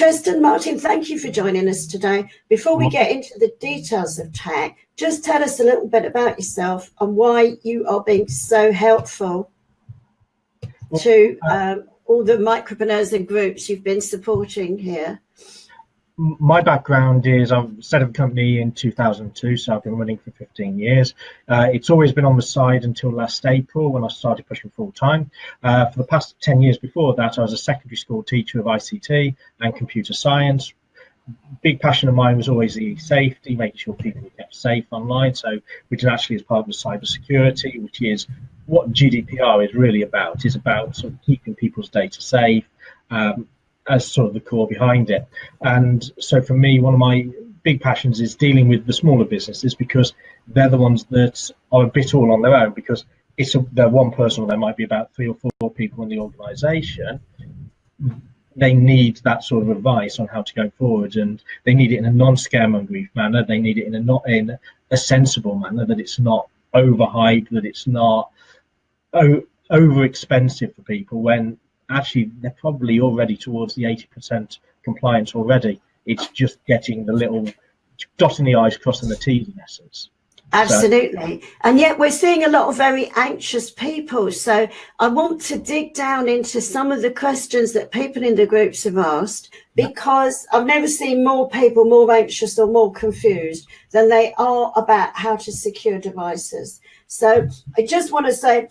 Tristan Martin, thank you for joining us today. Before we get into the details of TAC, just tell us a little bit about yourself and why you are being so helpful to uh, um, all the micropreneurs and groups you've been supporting here my background is I've set up a company in 2002, so I've been running for 15 years. Uh, it's always been on the side until last April when I started pushing full time. Uh, for the past 10 years before that, I was a secondary school teacher of ICT and computer science. Big passion of mine was always the safety, making sure people were kept safe online. So, which is actually as part of the cyber security, which is what GDPR is really about. Is about sort of keeping people's data safe. Um, as sort of the core behind it. And so for me, one of my big passions is dealing with the smaller businesses because they're the ones that are a bit all on their own because it's a, they're one person or there might be about three or four people in the organization they need that sort of advice on how to go forward and they need it in a non-scaremongering manner they need it in a not in a sensible manner that it's not overhyped that it's not over expensive for people when actually they're probably already towards the 80% compliance already. It's just getting the little dotting the I's, crossing the T's in essence. Absolutely. So. And yet we're seeing a lot of very anxious people. So I want to dig down into some of the questions that people in the groups have asked because I've never seen more people more anxious or more confused than they are about how to secure devices. So I just want to say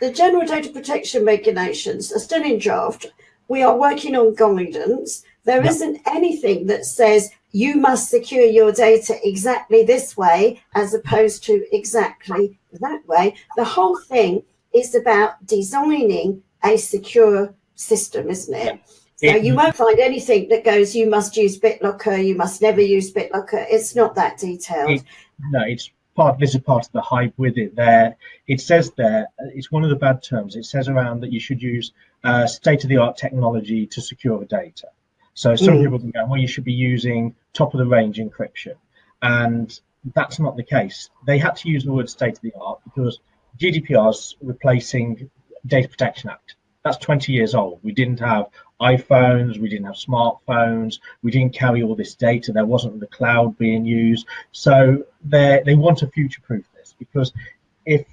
the general data protection regulations are still in draft. We are working on guidance. There yep. not anything that says you must secure your data exactly this way as opposed to exactly that way. The whole thing is about designing a secure system, isn't it? So you mm-hmm. won't find anything that goes, you must use BitLocker, you must never use BitLocker. It's not that detailed. It, no, it's part this is part of the hype with it there. It says there it's one of the bad terms it says around that you should use uh, state-of-the-art technology to secure the data. So some mm. people can go well you should be using top of the range encryption. And that's not the case. They had to use the word state-of-the-art because gdpr is replacing data protection act. That's 20 years old. We didn't have iPhones, we didn't have smartphones, we didn't carry all this data, there wasn't the cloud being used. So they they want to future-proof this because if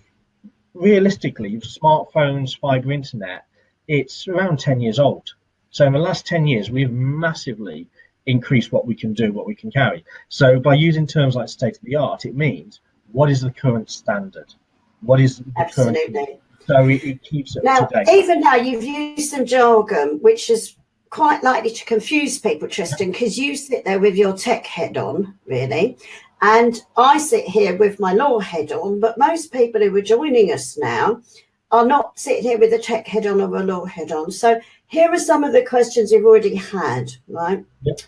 realistically, smartphones, fiber internet, it's around 10 years old. So in the last 10 years, we've massively increased what we can do, what we can carry. So by using terms like state of the art, it means what is the current standard? What is the Absolutely. current so it, it keeps it now, Even now, you've used some jargon, which is quite likely to confuse people, Tristan, because you sit there with your tech head on, really, and I sit here with my law head on, but most people who are joining us now are not sitting here with a tech head on or a law head on. So here are some of the questions you've already had, right? Yep.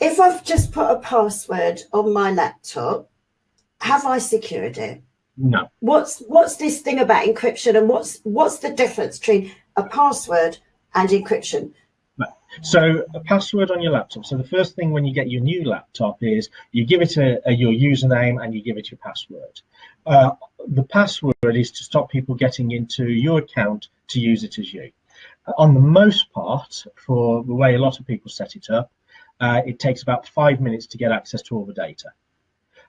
If I've just put a password on my laptop, have I secured it? No. What's what's this thing about encryption and what's what's the difference between a password and encryption? So a password on your laptop. So the first thing when you get your new laptop is you give it a, a your username and you give it your password. Uh, the password is to stop people getting into your account to use it as you. On the most part, for the way a lot of people set it up, uh, it takes about five minutes to get access to all the data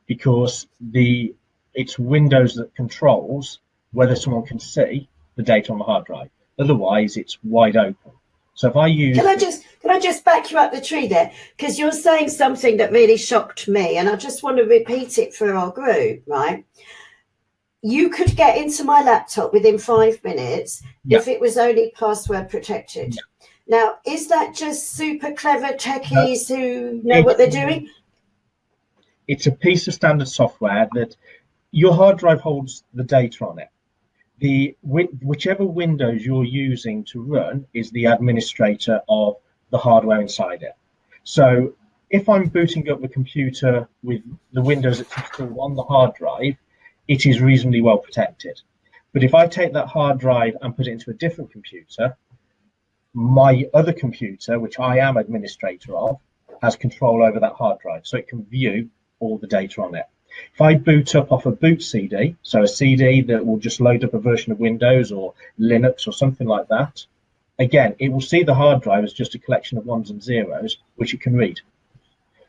because the it's Windows that controls whether someone can see the data on the hard drive. Otherwise, it's wide open. So if I use, can I just can I just back you up the tree there because you're saying something that really shocked me, and I just want to repeat it for our group, right? You could get into my laptop within five minutes yeah. if it was only password protected. Yeah. Now, is that just super clever techies no. who know it, what they're doing? It's a piece of standard software that your hard drive holds the data on it. The whichever Windows you're using to run is the administrator of the hardware inside it. So if I'm booting up the computer with the Windows that's installed on the hard drive, it is reasonably well protected. But if I take that hard drive and put it into a different computer, my other computer, which I am administrator of, has control over that hard drive. So it can view all the data on it. If I boot up off a boot CD, so a CD that will just load up a version of Windows or Linux or something like that, again, it will see the hard drive as just a collection of ones and zeros, which it can read.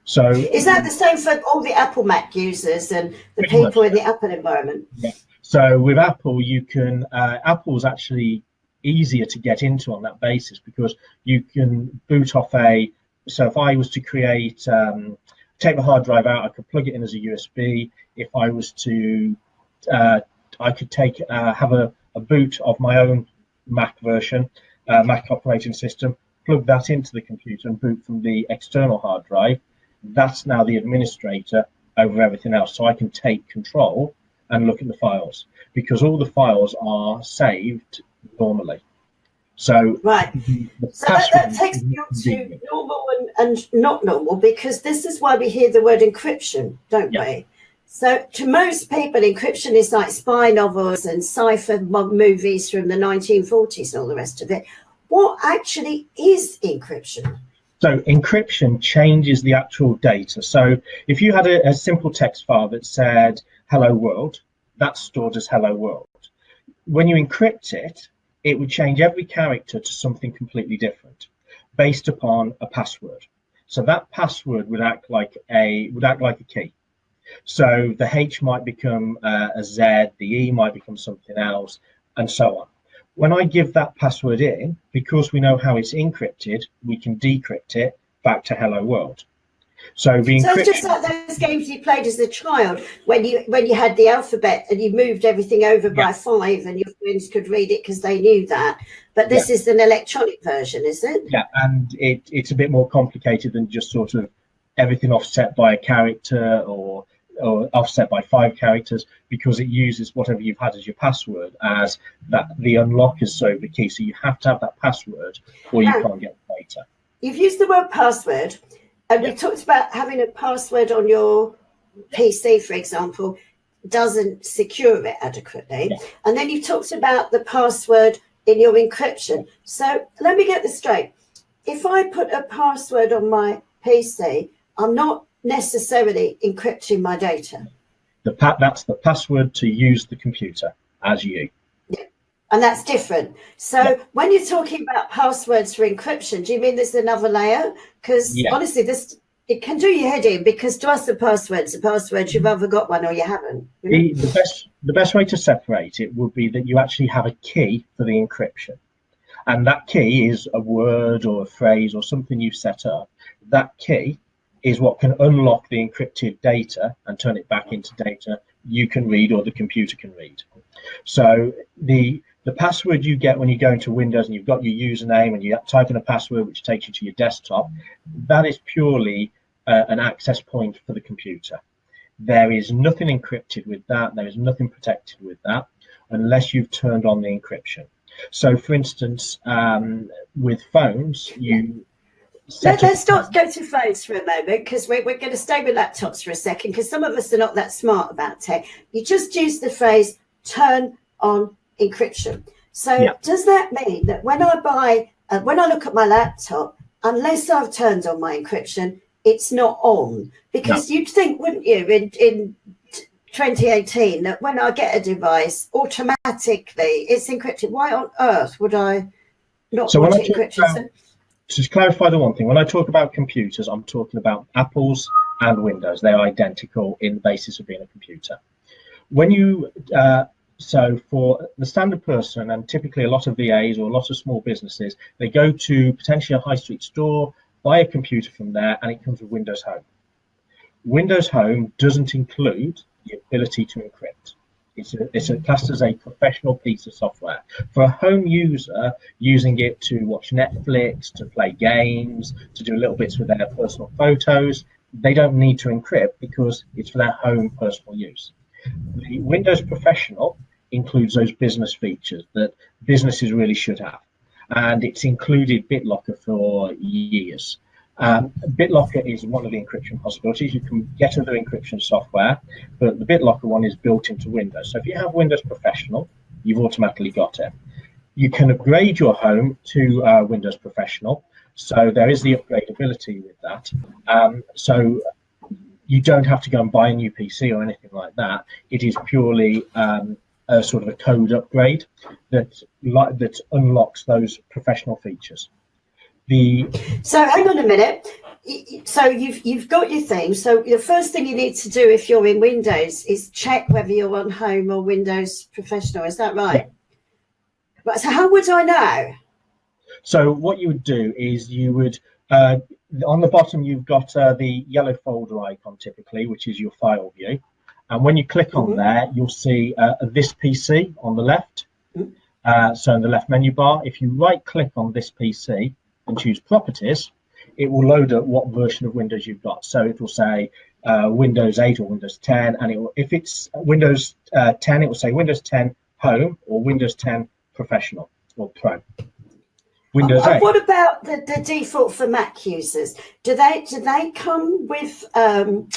So is that the same for all the Apple Mac users and the people much. in the Apple environment? Yeah. So with Apple, you can uh, Apple's actually easier to get into on that basis because you can boot off a. So if I was to create, um, take the hard drive out, I could plug it in as a USB. If I was to, uh, I could take uh, have a, a boot of my own Mac version, uh, Mac operating system, plug that into the computer and boot from the external hard drive. That's now the administrator over everything else. So I can take control and look at the files because all the files are saved normally. So right, so that, that, takes me on to normal and, and not normal because this is why we hear the word encryption, don't yeah. we? So to most people, encryption is like spy novels and sci-fi movies from the 1940s and all the rest of it. What actually is encryption? So encryption changes the actual data. So if you had a, a simple text file that said hello world, that's stored as hello world. When you encrypt it, it would change every character to something completely different based upon a password. So that password would act like a would act like a key. So the H might become uh, a Z, the E might become something else, and so on. When I give that password in, because we know how it's encrypted, we can decrypt it back to hello world. So the so just like those games you played as a child when you when you had the alphabet and you moved everything over yeah. by five and your friends could read it because they knew that. But this yeah. is an electronic version, is it? Yeah, and it, it's a bit more complicated than just sort of everything offset by a character or or offset by five characters because it uses whatever you've had as your password as that the unlock is so the key. So you have to have that password or you can't get the data. You've used the word password and we talked about having a password on your PC, for example, doesn't secure it adequately. Yeah. And then you talked about the password in your encryption. So let me get this straight. If I put a password on my PC, I'm not necessarily encrypting my data. The that's the password to use the computer as you and that's different. So yeah. when you're talking about passwords for encryption, do you mean there's another layer? Because yeah. honestly, this it can do your head in because to us the passwords, the passwords you've mm-hmm. either got one or you haven't. You know? the, the best the best way to separate it would be that you actually have a key for the encryption. And that key is a word or a phrase or something you've set up. That key is what can unlock the encrypted data and turn it back into data you can read or the computer can read. So the the password you get when you go into Windows and you've got your username and you type in a password which takes you to your desktop, that is purely uh, an access point for the computer. There is nothing encrypted with that. There is nothing protected with that unless you've turned on the encryption. So, for instance, um, with phones, you let, us not go to phones for a moment because we're, we're going to stay with laptops for a second because some of us are not that smart about tech. You just use the phrase turn on encryption. So yeah. does that mean that when I buy, uh, when I look at my laptop, unless I've turned on my encryption, it's not on? Because no. you'd think, wouldn't you, in, in 2018, that when I get a device, automatically it's encrypted. Why on earth would I not so want encrypted? About, to clarify the one thing, when I talk about computers, I'm talking about Apple's and Windows. They're identical in the basis of being a computer. When you uh, so for the standard person and typically a lot of VAs or a lot of small businesses, they go to potentially a high street store, buy a computer from there, and it comes with Windows Home. Windows Home doesn't include the ability to encrypt. It's a, it's a classed as a professional piece of software. For a home user, using it to watch Netflix, to play games, to do little bits with their personal photos, they don't need to encrypt because it's for their home personal use. The Windows Professional includes those business features that businesses really should have. And it's included BitLocker for years. Um, BitLocker is one of the encryption possibilities. You can get other encryption software, but the BitLocker one is built into Windows. So if you have Windows Professional, you've automatically got it. You can upgrade your home to uh, Windows Professional. So there is the upgradability with that. Um, so you don't have to go and buy a new PC or anything like that. It is purely um, a sort of a code upgrade that that unlocks those professional features. The so hang on a minute. So you've you've got your thing. So the first thing you need to do if you're in Windows is check whether you're on Home or Windows Professional. Is that right? Yeah. But so how would I know? So what you would do is you would uh, on the bottom you've got uh, the yellow folder icon typically, which is your file view. And when you click on mm -hmm. there, you'll see uh, this PC on the left. Mm -hmm. uh, so in the left menu bar, if you right click on this PC and choose properties, it will load up what version of Windows you've got. So it will say uh, Windows 8 or Windows 10. And it will, if it's Windows uh, 10, it will say Windows 10 Home or Windows 10 Professional or Pro. Windows uh, 8. What about the, the default for Mac users? Do they do they come with um,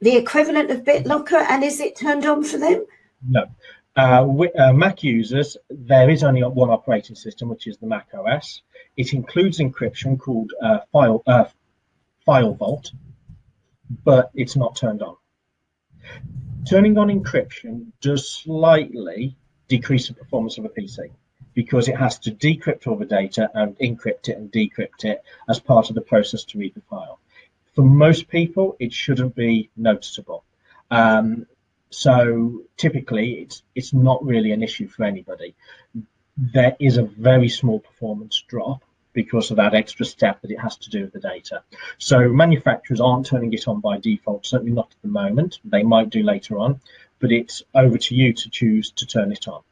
the equivalent of BitLocker, and is it turned on for them? No. Uh, with, uh, Mac users, there is only one operating system, which is the Mac OS. It includes encryption called uh, File uh, FileVault, but it's not turned on. Turning on encryption does slightly decrease the performance of a PC because it has to decrypt all the data and encrypt it and decrypt it as part of the process to read the file for most people, it shouldn't be noticeable. Um, so typically, it's it's not really an issue for anybody. There is a very small performance drop because of that extra step that it has to do with the data. So manufacturers aren't turning it on by default, certainly not at the moment. They might do later on, but it's over to you to choose to turn it on.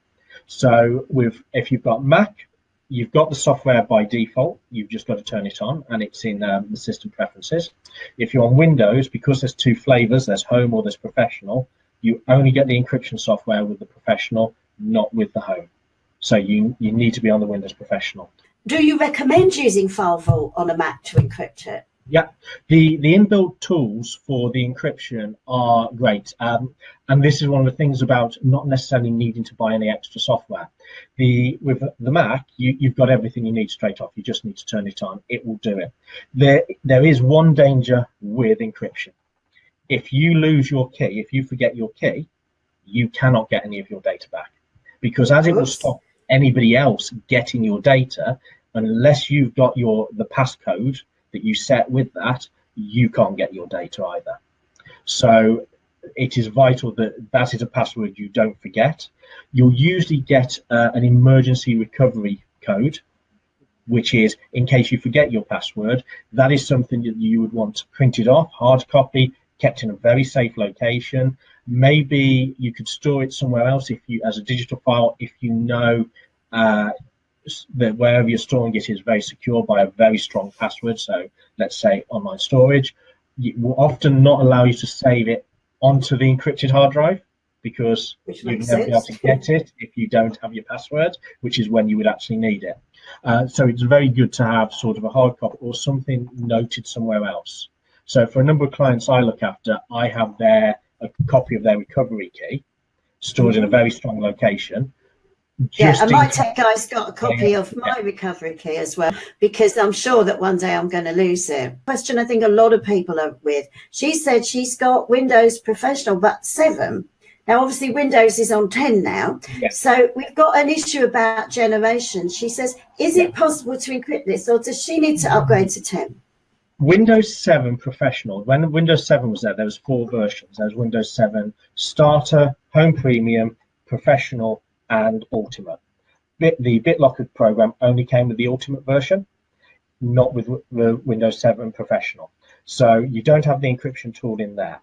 So with if you've got Mac, you've got the software by default. You've just got to turn it on, and it's in um, the system preferences. If you're on Windows, because there's two flavors, there's Home or there's Professional, you only get the encryption software with the Professional, not with the Home. So you, you need to be on the Windows Professional. Do you recommend using FileVault on a Mac to encrypt it? Yeah, the, the inbuilt tools for the encryption are great. Um, and this is one of the things about not necessarily needing to buy any extra software. The With the Mac, you, you've got everything you need straight off. You just need to turn it on. It will do it. There, there is one danger with encryption. If you lose your key, if you forget your key, you cannot get any of your data back. Because as it will stop anybody else getting your data, unless you've got your the passcode that you set with that, you can't get your data either. So it is vital that that is a password you don't forget. You'll usually get uh, an emergency recovery code, which is in case you forget your password, that is something that you would want printed off, hard copy, kept in a very safe location. Maybe you could store it somewhere else if you, as a digital file, if you know uh, that wherever you're storing it is very secure by a very strong password. So let's say online storage, it will often not allow you to save it onto the encrypted hard drive because you'd never be able to get it if you don't have your password, which is when you would actually need it. Uh, so it's very good to have sort of a hard copy or something noted somewhere else. So for a number of clients I look after, I have their a copy of their recovery key stored in a very strong location yeah, and my tech guy's got a copy yeah, of my yeah. recovery key as well, because I'm sure that one day I'm going to lose it. Question I think a lot of people are with. She said she's got Windows Professional, but 7. Now, obviously, Windows is on 10 now. Yeah. So we've got an issue about generation. She says, is it possible to encrypt this, or does she need to upgrade to 10? Windows 7 Professional, when Windows 7 was there, there was four versions. There was Windows 7 Starter, Home Premium, Professional, and Ultimate. Bit, the BitLocker program only came with the Ultimate version, not with the Windows 7 Professional. So you don't have the encryption tool in there.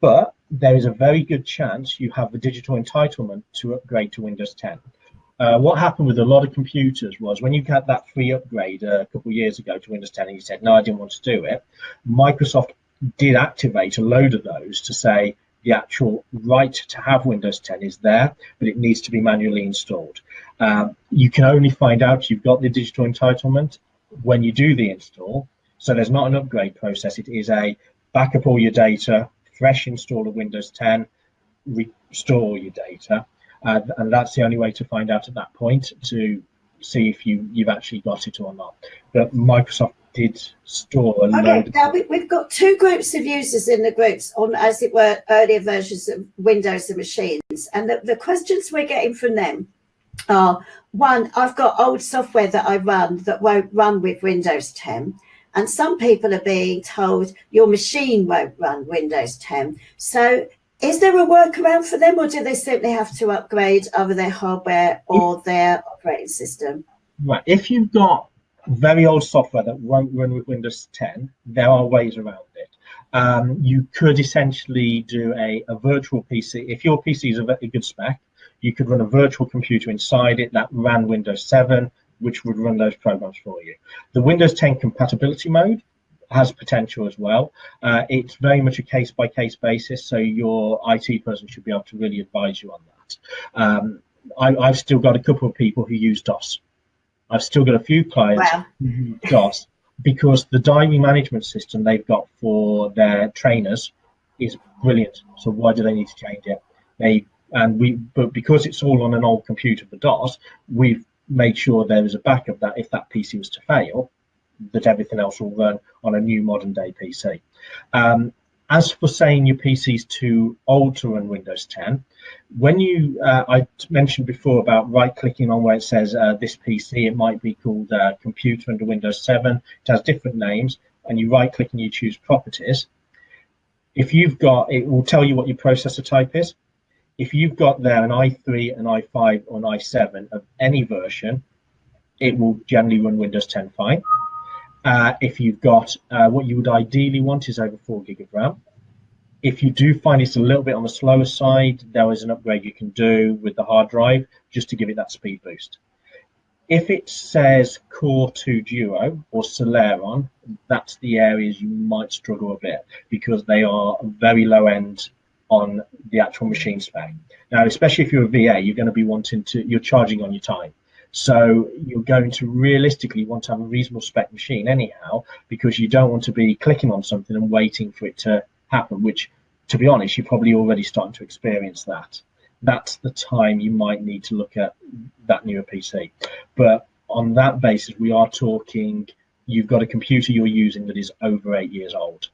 But there is a very good chance you have the digital entitlement to upgrade to Windows 10. Uh, what happened with a lot of computers was when you got that free upgrade a couple of years ago to Windows 10 and you said, no, I didn't want to do it, Microsoft did activate a load of those to say, the actual right to have Windows 10 is there, but it needs to be manually installed. Um, you can only find out you've got the digital entitlement when you do the install. So there's not an upgrade process. It is a backup all your data, fresh install of Windows 10, restore your data. Uh, and that's the only way to find out at that point to see if you, you've actually got it or not. But Microsoft did store a Okay, load. now we, we've got two groups of users in the groups on, as it were, earlier versions of Windows and machines. And the, the questions we're getting from them are, one, I've got old software that I run that won't run with Windows 10. And some people are being told your machine won't run Windows 10. So is there a workaround for them or do they simply have to upgrade either their hardware or their operating system? Right, if you've got very old software that won't run with Windows 10, there are ways around it. Um, you could essentially do a, a virtual PC. If your PC is a very good spec, you could run a virtual computer inside it that ran Windows 7, which would run those programs for you. The Windows 10 compatibility mode has potential as well. Uh, it's very much a case by case basis, so your IT person should be able to really advise you on that. Um, I, I've still got a couple of people who use DOS. I've still got a few clients Wow. who use DOS because the diary management system they've got for their trainers is brilliant. So why do they need to change it? They and we, but because it's all on an old computer for DOS, we've made sure there is a backup of that if that PC was to fail, that everything else will run on a new modern day PC. Um, as for saying your PC's too old to run Windows 10, when you, uh, I mentioned before about right clicking on where it says uh, this PC, it might be called uh, computer under Windows 7, it has different names, and you right click and you choose properties. If you've got, it will tell you what your processor type is. If you've got there an i3, an i5, or an i7 of any version, it will generally run Windows 10 fine. Uh, if you've got uh, what you would ideally want is over four gig of RAM. If you do find it's a little bit on the slower side, there is an upgrade you can do with the hard drive just to give it that speed boost. If it says Core 2 Duo or Celeron, that's the areas you might struggle a bit because they are very low end on the actual machine spec. Now, especially if you're a VA, you're going to be wanting to, you're charging on your time. So you're going to realistically want to have a reasonable spec machine anyhow, because you don't want to be clicking on something and waiting for it to happen, which to be honest, you're probably already starting to experience that. That's the time you might need to look at that newer PC. But on that basis, we are talking, you've got a computer you're using that is over eight years old.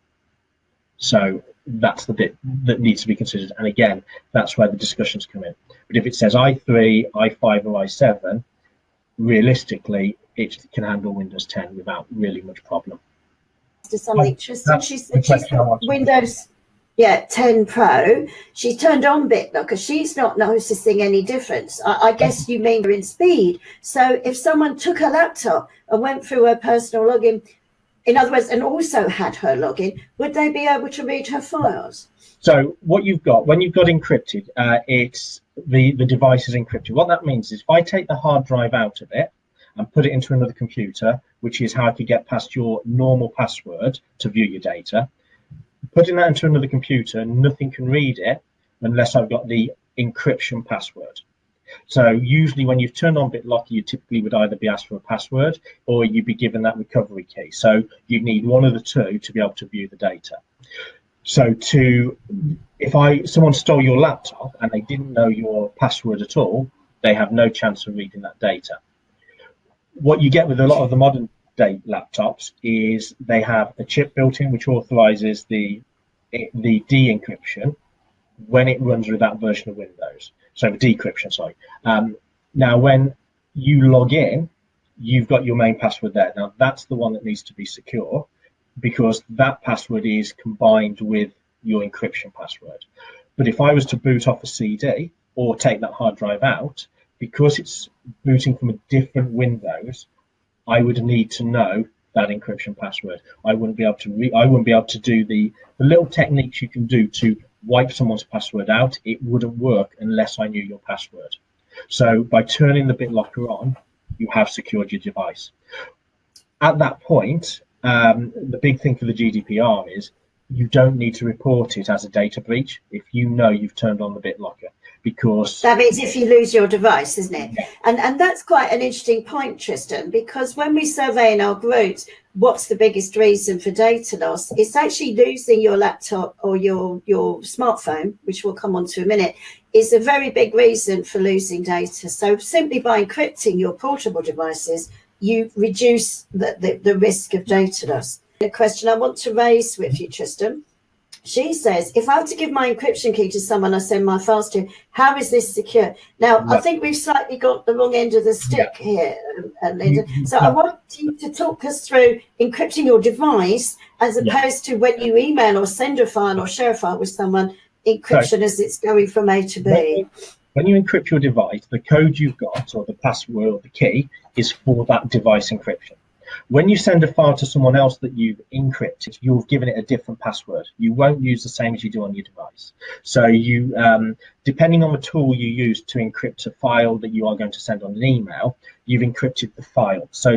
So that's the bit that needs to be considered. And again, that's where the discussions come in. But if it says i3, i5, or i7, realistically, it can handle Windows 10 without really much problem. to something. Tristan, she's, she's question I got wanted. Windows, yeah, 10 Pro. She's turned on BitLocker. She's not noticing any difference. I, I guess you mean in speed. So if someone took her laptop and went through her personal login, in other words, and also had her login, would they be able to read her files? So what you've got when you've got encrypted, uh, it's the the device is encrypted. What that means is if I take the hard drive out of it and put it into another computer, which is how I could get past your normal password to view your data, putting that into another computer, nothing can read it unless I've got the encryption password. So usually when you've turned on BitLocker, you typically would either be asked for a password or you'd be given that recovery key. So you need one of the two to be able to view the data. So to if I someone stole your laptop and they didn't know your password at all, they have no chance of reading that data. What you get with a lot of the modern day laptops is they have a chip built in which authorizes the the de-encryption when it runs with that version of Windows. So decryption, sorry. Um, now, when you log in, you've got your main password there. Now, that's the one that needs to be secure because that password is combined with your encryption password. But if I was to boot off a CD or take that hard drive out, because it's booting from a different Windows, I would need to know that encryption password. I wouldn't be able to I wouldn't be able to do the, the little techniques you can do to wipe someone's password out. It wouldn't work unless I knew your password. So by turning the BitLocker on, you have secured your device. At that point, um, the big thing for the GDPR is you don't need to report it as a data breach if you know you've turned on the BitLocker because That means if you lose your device, isn't it? Yeah. And and that's quite an interesting point, Tristan, because when we survey in our groups, what's the biggest reason for data loss? It's actually losing your laptop or your your smartphone, which we'll come on to a minute, is a very big reason for losing data. So simply by encrypting your portable devices you reduce the, the, the risk of data loss. A question I want to raise with you, Tristan. She says, if I have to give my encryption key to someone I send my files to, how is this secure? Now, I think we've slightly got the wrong end of the stick yeah. here, um, Linda. So I want you to talk us through encrypting your device as opposed yeah. to when you email or send a file or share a file with someone, encryption as it's going from A to B. When you encrypt your device, the code you've got or the password or the key is for that device encryption. When you send a file to someone else that you've encrypted, you've given it a different password. You won't use the same as you do on your device. So you, um, depending on the tool you use to encrypt a file that you are going to send on an email, you've encrypted the file. So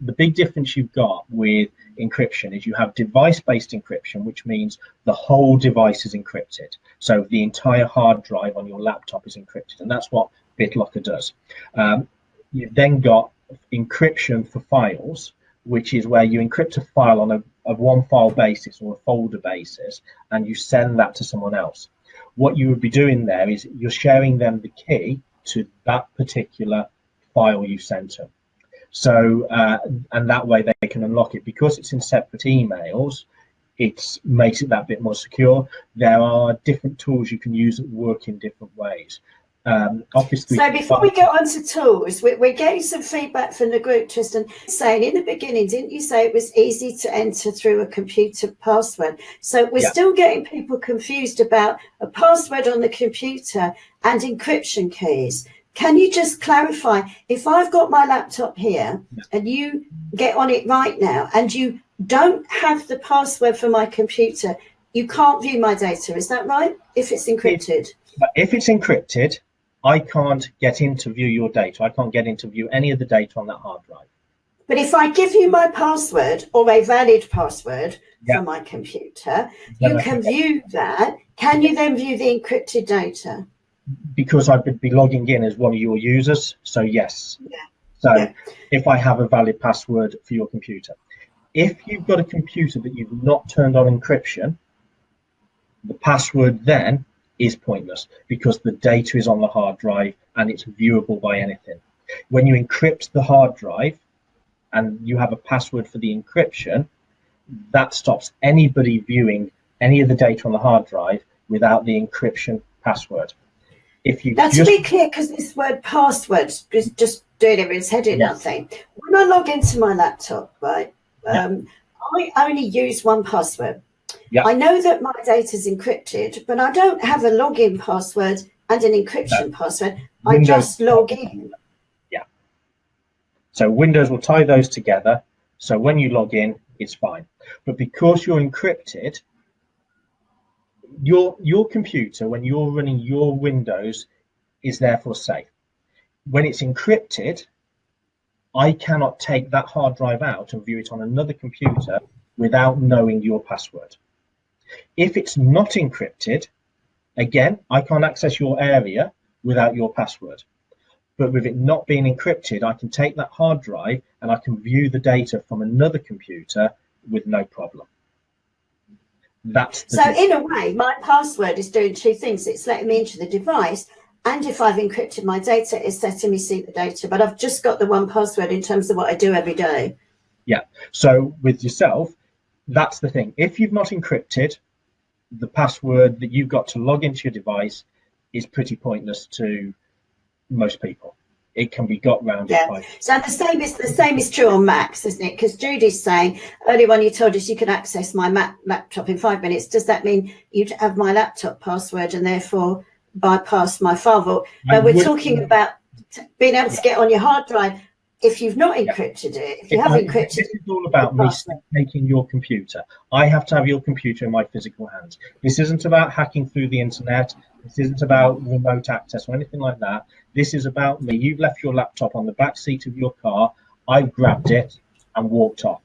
the big difference you've got with encryption is you have device-based encryption, which means the whole device is encrypted. So the entire hard drive on your laptop is encrypted, and that's what BitLocker does. Um, you've then got encryption for files, which is where you encrypt a file on a, a one file basis or a folder basis, and you send that to someone else. What you would be doing there is you're sharing them the key to that particular file you sent them. So, uh, and that way they can unlock it because it's in separate emails. It makes it that bit more secure. There are different tools you can use that work in different ways. Um, obviously, so before we go on to tools, we're, we're, getting some feedback from the group, Tristan, saying in the beginning, didn't you say it was easy to enter through a computer password? So we're yeah. still getting people confused about a password on the computer and encryption keys. Can you just clarify, if I've got my laptop here yeah. and you get on it right now and you don't have the password for my computer, you can't view my data, is that right? If it's encrypted? If it's encrypted, I can't get in to view your data. I can't get in to view any of the data on that hard drive. But if I give you my password or a valid password for my computer, you can view that. Can you then view the encrypted data? Because I would be logging in as one of your users. So yes. Yeah. So yeah. if I have a valid password for your computer, if you've got a computer that you've not turned on encryption, the password then is pointless because the data is on the hard drive and it's viewable by anything. When you encrypt the hard drive and you have a password for the encryption, that stops anybody viewing any of the data on the hard drive without the encryption password. If you just... to be clear, because this word password is just doing its head in yeah. nothing. When I log into my laptop, right, um, yeah. I only use one password. Yeah. I know that my data is encrypted, but I don't have a login password and an encryption no. password. Windows. I just log in. Yeah. So Windows will tie those together. So when you log in, it's fine. But because you're encrypted, your your computer, when you're running your Windows, is therefore safe. When it's encrypted, I cannot take that hard drive out and view it on another computer without knowing your password. If it's not encrypted, again, I can't access your area without your password. But with it not being encrypted, I can take that hard drive and I can view the data from another computer with no problem. That's so in a way, my password is doing two things. It's letting me into the device and if I've encrypted my data, it's letting me see the data. But I've just got the one password in terms of what I do every day. Yeah. So with yourself, that's the thing. If you've not encrypted, the password that you've got to log into your device is pretty pointless to most people. It can be got round. Yeah. By... So the same is the same is true on Macs, isn't it? Because Judy's saying earlier when you told us you can access my Mac laptop in five minutes. Does that mean you'd have my laptop password and therefore bypass my firewall? But we're talking about being able to get on your hard drive if you've not encrypted yeah. it, if you if have I, encrypted it, this is all about me taking your computer. I have to have your computer in my physical hands. This isn't about hacking through the internet. This isn't about remote access or anything like that. This is about me. You've left your laptop on the back seat of your car. I've grabbed it and walked off.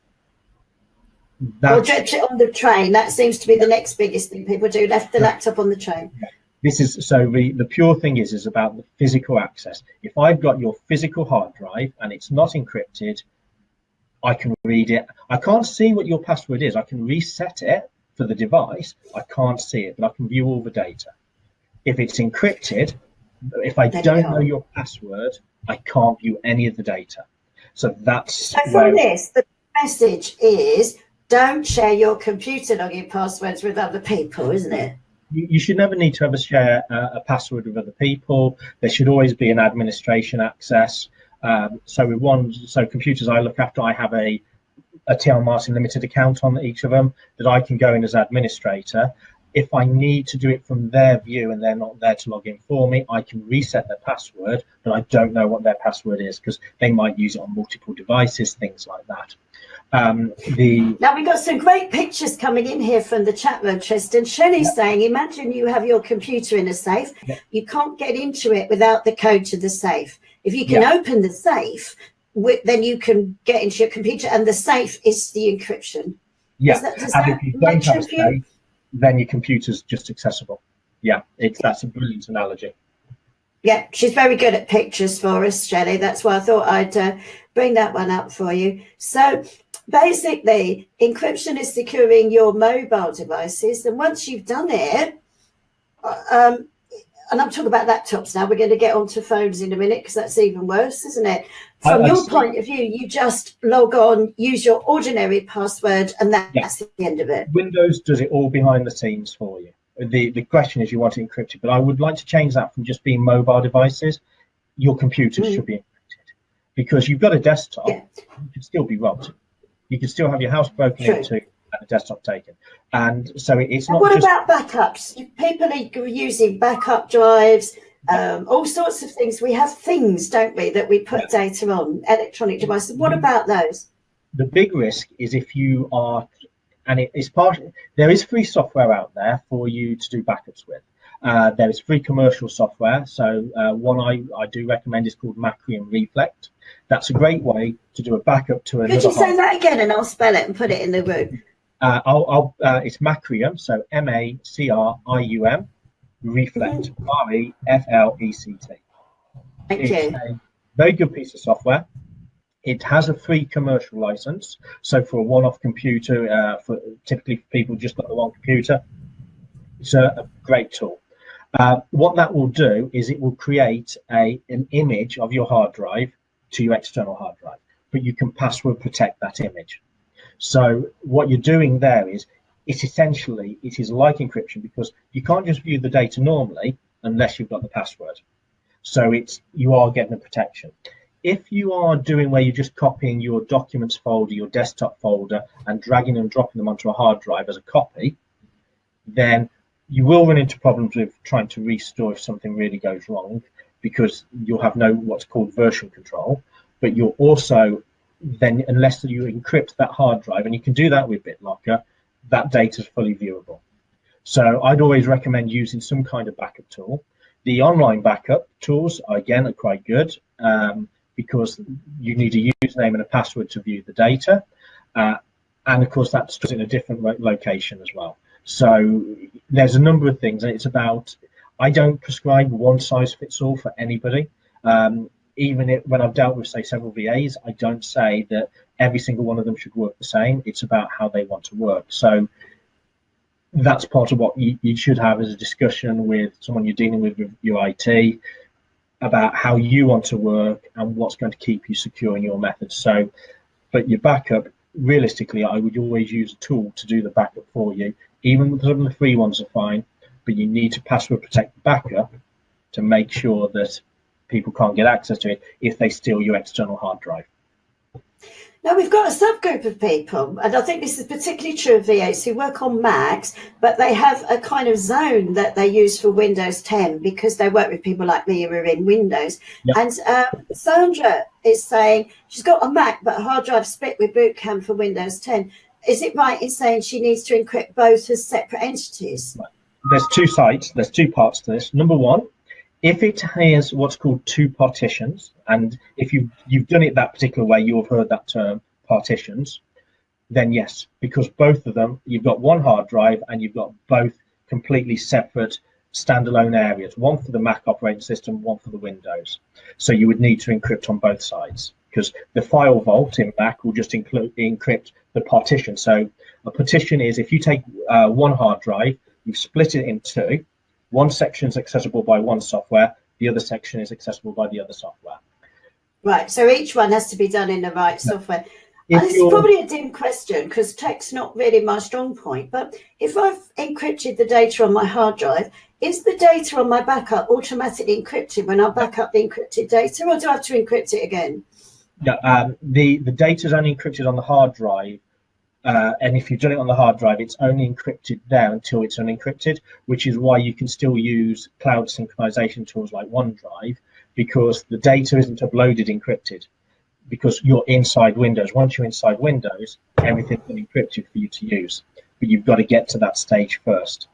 That's, or dropped it on the train. That seems to be the next biggest thing people do. Left the laptop on the train. Yeah this is so the, the pure thing is is about the physical access. If i've got your physical hard drive and it's not encrypted i can read it. I can't see what your password is. I can reset it for the device. I can't see it but i can view all the data. If it's encrypted if i don't know your password i can't view any of the data. So that's So from this, the message is don't share your computer login passwords with other people, isn't it? You should never need to ever share a, a, password with other people. There should always be an administration access. Um, so with one, so computers I look after, I have a a TL Martin Limited account on each of them that I can go in as administrator. If I need to do it from their view and they're not there to log in for me, I can reset their password, but I don't know what their password is because they might use it on multiple devices, things like that. Um, the now we've got some great pictures coming in here from the chat room, Tristan. Shelley's yeah. saying, imagine you have your computer in a safe. Yeah. You can't get into it without the code to the safe. If you can yeah. open the safe, then you can get into your computer and the safe is the encryption. Yeah, that, and if you don't have a safe, then your computer's just accessible. Yeah, it's that's a brilliant analogy. Yeah, she's very good at pictures for us, Shelley. That's why I thought I'd uh, bring that one up for you. So basically, encryption is securing your mobile devices. And once you've done it, uh, um, and I'm talking about laptops now, we're going to get onto phones in a minute because that's even worse, isn't it? From your point of view, you just log on, use your ordinary password, and that's yeah. the end of it. Windows does it all behind the scenes for you. The, the question is you want it encrypted, but I would like to change that from just being mobile devices. Your computers mm. should be encrypted because you've got a desktop, yeah. you can still be robbed. You can still have your house broken True. into and the desktop taken. And so it's not. what about backups? People are using backup drives, um, all sorts of things. We have things, don't we, that we put yeah. data on, electronic devices. What about those? The big risk is if you are, and it is part, there is free software out there for you to do backups with. Uh, there is free commercial software. So uh, one I, I do recommend is called Macrium Reflect. That's a great way to do a backup to another. Could you say that again and I'll spell it and put it in the group? Uh, I'll, I'll, uh, it's Macrium, so M A C R I U M, Reflect, mm-hmm. R E F L E C T. Thank it's you. a very good piece of software. It has a free commercial license, so for a one-off computer, uh, for typically for people just got the one computer, it's a, a great tool. Uh, what that will do is it will create a an image of your hard drive to your external hard drive, but you can password protect that image. So what you're doing there is it's essentially it is like encryption because you can't just view the data normally unless you've got the password. So it's you are getting a protection. If you are doing where you're just copying your documents folder, your desktop folder, and dragging and dropping them onto a hard drive as a copy, then you will run into problems with trying to restore if something really goes wrong because you'll have no what's called version control, but you'll also then unless you encrypt that hard drive, and you can do that with BitLocker, that data is fully viewable. So I'd always recommend using some kind of backup tool. The online backup tools, are again, are quite good um, because you need a username and a password to view the data. Uh, and of course, that's in a different location as well. So there's a number of things, and it's about, I don't prescribe one size fits all for anybody. Um, even if, when I've dealt with, say, several VAs, I don't say that every single one of them should work the same. It's about how they want to work. So that's part of what you, you should have as a discussion with someone you're dealing with, with your IT about how you want to work and what's going to keep you secure in your methods. So, but your backup, realistically, I would always use a tool to do the backup for you. Even some of the free ones are fine, but you need to password protect the backup to make sure that people can't get access to it if they steal your external hard drive. Now we've got a subgroup of people, and I think this is particularly true of VAs who work on Macs, but they have a kind of zone that they use for Windows 10 because they work with people like me who are in Windows. Yep. And um, Sandra is saying she's got a Mac, but a hard drive split with Boot Camp for Windows 10. Is it right in saying she needs to encrypt both as separate entities? There's two sides, there's two parts to this. Number one, if it has what's called two partitions, and if you've, you've done it that particular way, you'll have heard that term, partitions, then yes, because both of them, you've got one hard drive and you've got both completely separate standalone areas, one for the Mac operating system, one for the Windows. So you would need to encrypt on both sides because the FileVault in Mac will just include encrypt the partition. So a partition is if you take uh, one hard drive, you've split it in two, one section is accessible by one software, the other section is accessible by the other software. Right. So each one has to be done in the right software. If this is probably a dim question because tech's not really my strong point. But if I've encrypted the data on my hard drive, is the data on my backup automatically encrypted when I back up the encrypted data, or do I have to encrypt it again? Yeah, um, the the data is only encrypted on the hard drive, uh, and if you've done it on the hard drive, it's only encrypted there until it's unencrypted, which is why you can still use cloud synchronization tools like OneDrive because the data isn't uploaded encrypted because you're inside Windows. Once you're inside Windows, everything's been encrypted for you to use, but you've got to get to that stage first.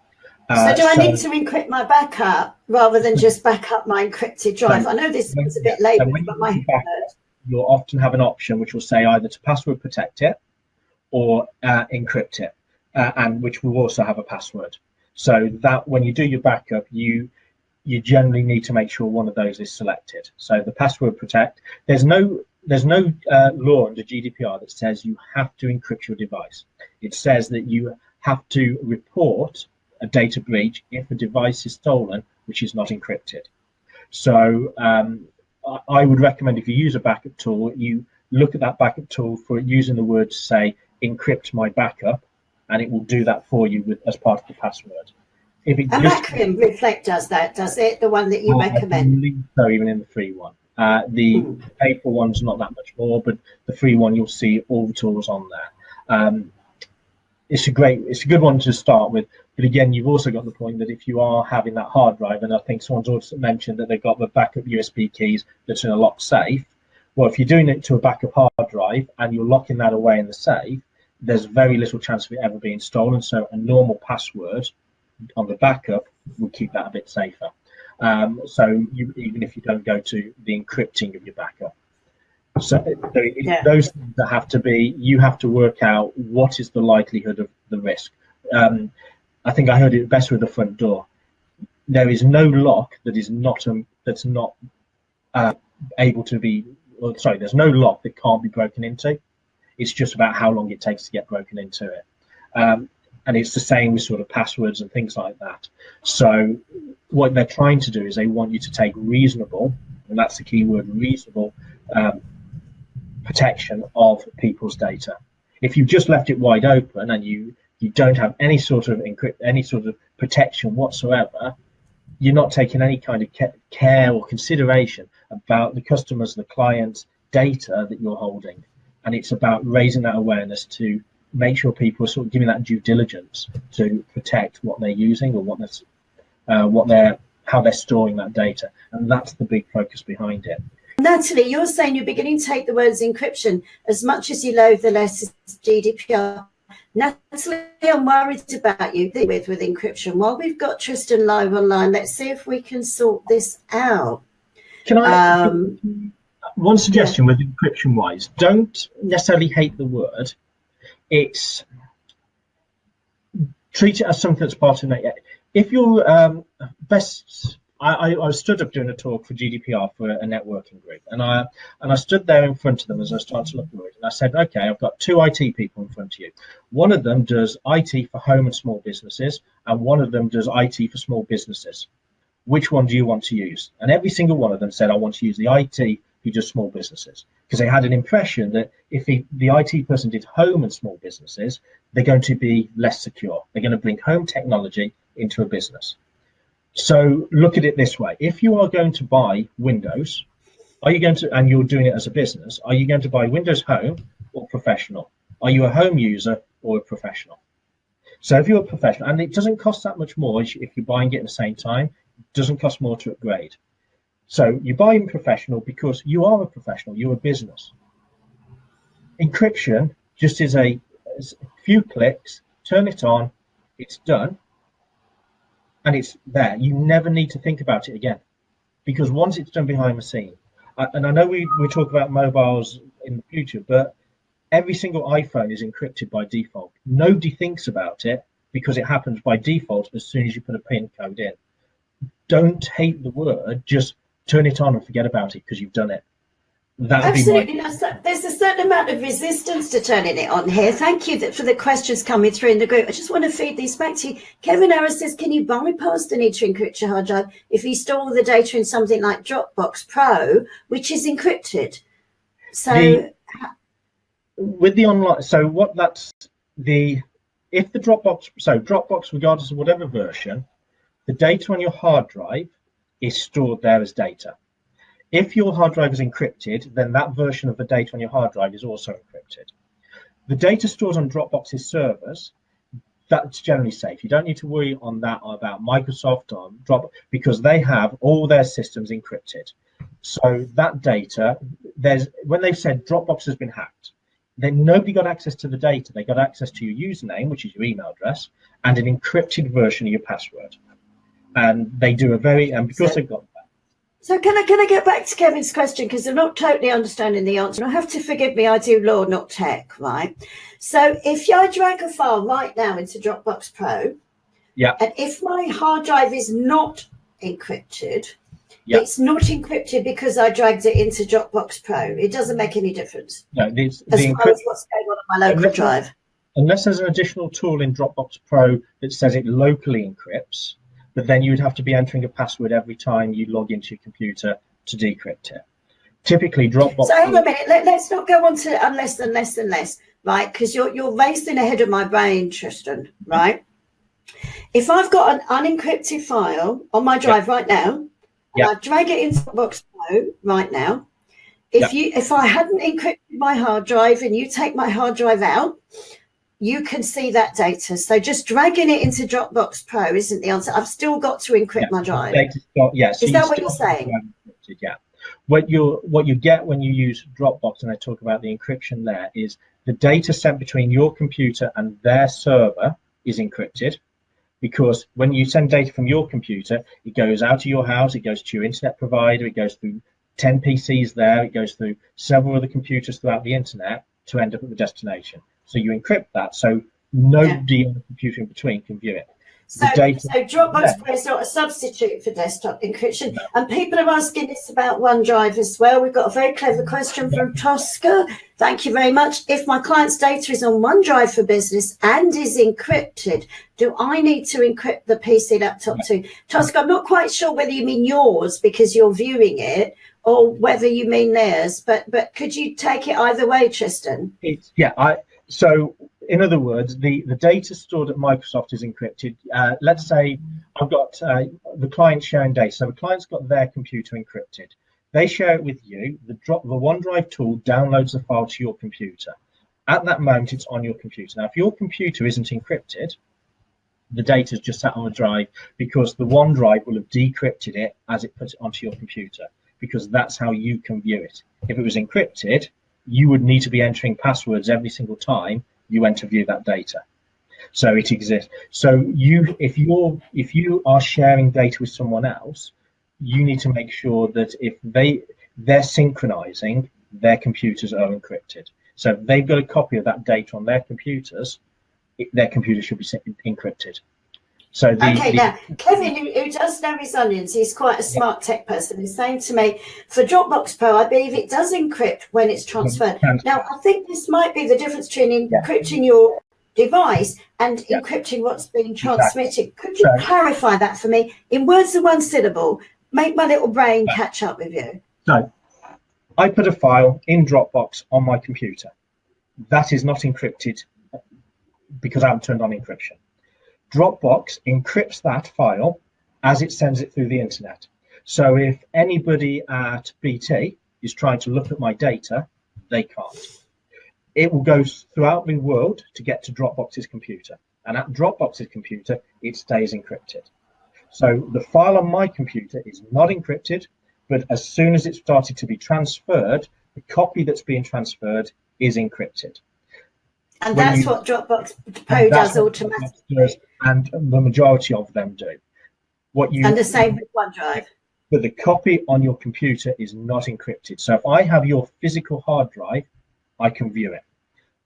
Uh, so do I need to encrypt my backup rather than just back up my encrypted drive? I know this was a bit so late, when but my do back you'll often have an option which will say either to password protect it or uh, encrypt it, uh, and which will also have a password. So that when you do your backup, you you generally need to make sure one of those is selected. So the password protect, there's no there's no uh, law under GDPR that says you have to encrypt your device. It says that you have to report a data breach if a device is stolen which is not encrypted. So um, I- I would recommend if you use a backup tool, you look at that backup tool for using the word to say encrypt my backup, and it will do that for you with as part of the password. If it And just Reflect does that, does it? The one that you Oh, I recommend? so even in the free one. Uh, the Hmm. paper one's not that much more, but the free one you'll see all the tools on there. Um, it's a great, it's a good one to start with. But again, you've also got the point that if you are having that hard drive, and I think someone's also mentioned that they've got the backup USB keys that's in a locked safe. Well, if you're doing it to a backup hard drive and you're locking that away in the safe, there's very little chance of it ever being stolen. So a normal password on the backup will keep that a bit safer. Um, so you, even if you don't go to the encrypting of your backup. So, so Yeah. those things that have to be, you have to work out what is the likelihood of the risk. Um, I think I heard it best with the front door. There is no lock that is not um, that's not uh, able to be. Sorry, there's no lock that can't be broken into. It's just about how long it takes to get broken into it. Um, and it's the same with sort of passwords and things like that. So what they're trying to do is they want you to take reasonable, and that's the key word, reasonable um, protection of people's data. If you've just left it wide open and you you don't have any sort of encrypt, any sort of protection whatsoever, you're not taking any kind of care or consideration about the customers, the clients' data that you're holding. And it's about raising that awareness to make sure people are sort of giving that due diligence to protect what they're using or what they're, uh, what they're, how they're storing that data. And that's the big focus behind it. Natalie, you're saying you're beginning to take the words encryption as much as you loathe the letters GDPR. Natalie, I'm worried about you with with encryption. While we've got Tristan live online, let's see if we can sort this out. Can I? Um, one suggestion with encryption wise don't necessarily hate the word it's treat it as something that's part of it if you're um, best I, I, I stood up doing a talk for GDPR for a networking group, and I and I stood there in front of them as I started to look at it, and I said, "Okay, I've got two IT people in front of you. One of them does IT for home and small businesses, and one of them does IT for small businesses. Which one do you want to use?" And every single one of them said, "I want to use the IT who does small businesses," because they had an impression that if the, the IT person did home and small businesses, they're going to be less secure. They're going to bring home technology into a business. So look at it this way: if you are going to buy Windows, are you going to, and you're doing it as a business, are you going to buy Windows Home or Professional? Are you a home user or a professional? So if you're a professional, and it doesn't cost that much more if you're buying it at the same time, it doesn't cost more to upgrade. So you buy in professional because you are a professional, you're a business. Encryption just is a, is a few clicks, turn it on, it's done, and it's there. You never need to think about it again because once it's done behind the scene, and I know we, we talk about mobiles in the future, but every single iPhone is encrypted by default. Nobody thinks about it because it happens by default as soon as you put a PIN code in. Don't hate the word, just turn it on and forget about it because you've done it. That Absolutely. my. Now, so there's a certain amount of resistance to turning it on here. Thank you for the questions coming through in the group. I just want to feed these back to you. Kevin Harris says, can you bypass the need to encrypt your hard drive if you store the data in something like Dropbox Pro, which is encrypted? So, The- with the online so what that's the if the dropbox so dropbox regardless of whatever version the data on your hard drive is stored there as data if your hard drive is encrypted then that version of the data on your hard drive is also encrypted the data stored on dropbox's servers that's generally safe you don't need to worry on that about microsoft or drop because they have all their systems encrypted so that data there's when they've said dropbox has been hacked then nobody got access to the data. They got access to your username, which is your email address, and an encrypted version of your password. And they do a very and because So- they've got that. so can I can I get back to Kevin's question because I'm not totally understanding the answer. I have to forgive me. I do law, not tech, right? So if I drag a file right now into Dropbox Pro, Yeah. and if my hard drive is not encrypted, Yeah. it's not encrypted because I dragged it into Dropbox Pro. It doesn't make any difference No, the, as the far as what's going on on my local Unless- drive. unless there's an additional tool in Dropbox Pro that says it locally encrypts, but then you would have to be entering a password every time you log into your computer to decrypt it. Typically, Dropbox. So hang on a minute. Let, let's not go on to unless, unless, unless, right? Because you're you're racing ahead of my brain, Tristan. Right? If I've got an unencrypted file on my drive right now, and Yeah. I drag it into Box Pro right now. If you if I hadn't encrypted my hard drive and you take my hard drive out, you can see that data. So just dragging it into Dropbox Pro isn't the answer. I've still got to encrypt Yeah, my drive. Data's yeah, so Is that what you're saying? to have it encrypted, Yeah. What you what you get when you use Dropbox, and I talk about the encryption there, is the data sent between your computer and their server is encrypted, because when you send data from your computer, it goes out of your house, it goes to your internet provider, it goes through 10 PCs there, it goes through several other computers throughout the internet to end up at the destination. So you encrypt that, so nobody on the computer in between can view it. So, data- so Dropbox Yeah. Pro is not a substitute for desktop encryption. And people are asking this about OneDrive as well. We've got a very clever question from Tosca. Thank you very much. If my client's data is on OneDrive for business and is encrypted, do I need to encrypt the PC laptop too? Tosca, I'm not quite sure whether you mean yours because you're viewing it or whether you mean theirs, but but could you take it either way, Tristan? It's yeah. I so in other words, the the data stored at Microsoft is encrypted. Uh, let's say I've got uh, the client sharing data. So the client's got their computer encrypted. They share it with you. The drop the OneDrive tool downloads the file to your computer. At that moment, it's on your computer. Now, if your computer isn't encrypted, the data's just sat on the drive because the OneDrive will have decrypted it as it puts it onto your computer because that's how you can view it. If it was encrypted, you would need to be entering passwords every single time you went to view that data. So it exists. So you, if you're, if you are sharing data with someone else, you need to make sure that if they they're synchronizing, their computers are encrypted. So if they've got a copy of that data on their computers, it, their computer should be encrypted. So the, Okay, the- now Kevin, who, who does know his onions, he's quite a smart tech person. He's saying to me, for Dropbox Pro, I believe it does encrypt when it's transferred. Transfer. Now, I think this might be the difference between Yeah. encrypting your device and Yeah. encrypting what's being transmitted. Could you So- clarify that for me in words of one syllable? Make my little brain catch up with you. No, I put a file in Dropbox on my computer. That is not encrypted because I haven't turned on encryption. Dropbox encrypts that file as it sends it through the internet. So if anybody at BT is trying to look at my data, they can't. It will go throughout the world to get to Dropbox's computer. And at Dropbox's computer, it stays encrypted. So the file on my computer is not encrypted, but as soon as it started to be transferred, the copy that's being transferred is encrypted. And that's you- what Dropbox Pro does automatically. Does, and the majority of them do. What you And the same with OneDrive. but the copy on your computer is not encrypted. So if I have your physical hard drive, I can view it.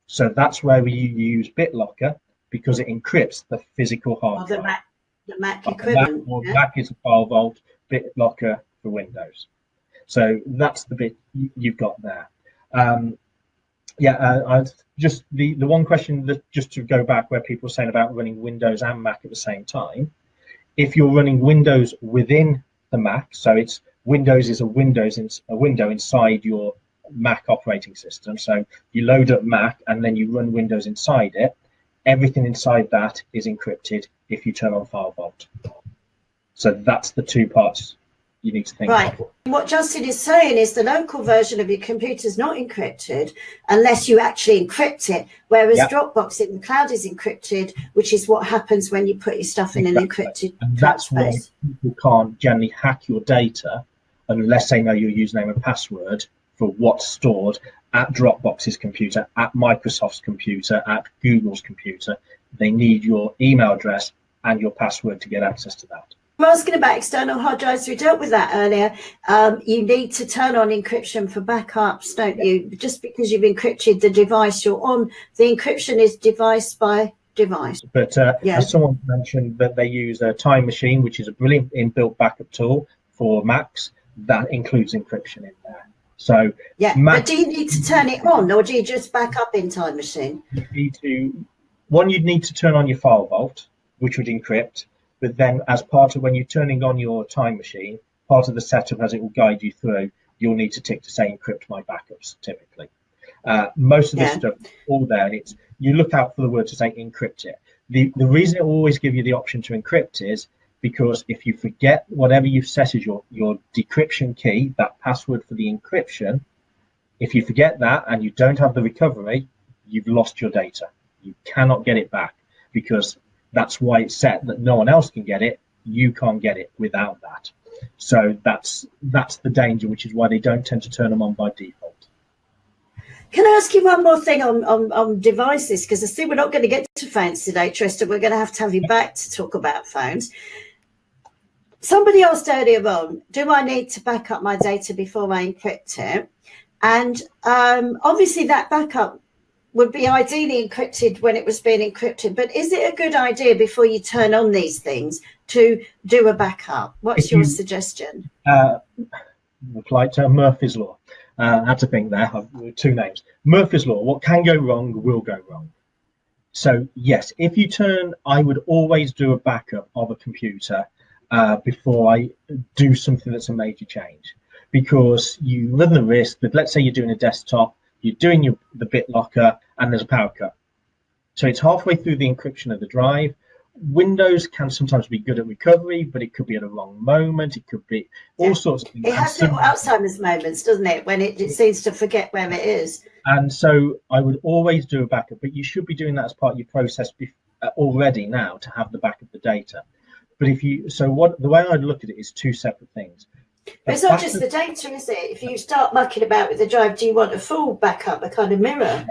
So that's where we use BitLocker because it encrypts the physical hard the drive. Mac, the Mac Mac, equivalent. or yeah? Mac is a FileVault, BitLocker for Windows. So that's the bit you've got there. Um, yeah, uh, just the the one question that just to go back where people were saying about running Windows and Mac at the same time. If you're running Windows within the Mac, so it's Windows is a Windows in, a window inside your Mac operating system. So you load up Mac and then you run Windows inside it. Everything inside that is encrypted if you turn on FileVault. So that's the two parts you need to think right. Of. What Justin is saying is the local version of your computer is not encrypted unless you actually encrypt it, whereas yep. Dropbox in the cloud is encrypted, which is what happens when you put your stuff in exactly. an encrypted and that's space. why people can't generally hack your data unless they know your username and password for what's stored at Dropbox's computer, at Microsoft's computer, at Google's computer. They need your email address and your password to get access to that. Asking about external hard drives. We dealt with that earlier. Um, you need to turn on encryption for backups, don't you? Just because you've encrypted the device you're on, the encryption is device by device. But uh, yeah. as someone mentioned that they use a time machine, which is a brilliant inbuilt backup tool for Macs, that includes encryption in there. So yeah, Mac, but do you need to turn it on, or do you just back up in Time Machine? You need to. One, you'd need to turn on your FileVault, which would encrypt but then as part of when you're turning on your time machine, part of the setup as it will guide you through, you'll need to tick to say encrypt my backups typically. Uh, most of yeah. this stuff all there, and it's you look out for the word to say encrypt it. The the reason it will always give you the option to encrypt is because if you forget whatever you've set as your your decryption key, that password for the encryption, if you forget that and you don't have the recovery, you've lost your data. You cannot get it back because that's why it's set that no one else can get it. You can't get it without that. So that's that's the danger, which is why they don't tend to turn them on by default. Can I ask you one more thing on, on, on devices? Because I see we're not going to get to phones today, Tristan. We're going to have to have you back to talk about phones. Somebody asked earlier on, do I need to back up my data before I encrypt it? And um, obviously that backup would be ideally encrypted when it was being encrypted. But is it a good idea before you turn on these things to do a backup? What's your suggestion? Uh, to Murphy's Law. Uh, I had to think there, two names. Murphy's Law, what can go wrong will go wrong. So yes, if you turn, I would always do a backup of a computer uh, before I do something that's a major change. Because you run the risk that let's say you're doing a desktop you're doing your, the BitLocker and there's a power cut. So it's halfway through the encryption of the drive. Windows can sometimes be good at recovery, but it could be at a wrong moment. It could be all yeah. sorts of things. It has little Alzheimer's moments, doesn't it? When it, it seems to forget where it is. And so I would always do a backup, but you should be doing that as part of your process uh, already now to have the back of the data. But if you, so what the way I'd look at it is two separate things. But it's not just the data, is it? If you start mucking about with the drive, do you want a full backup, a kind of mirror?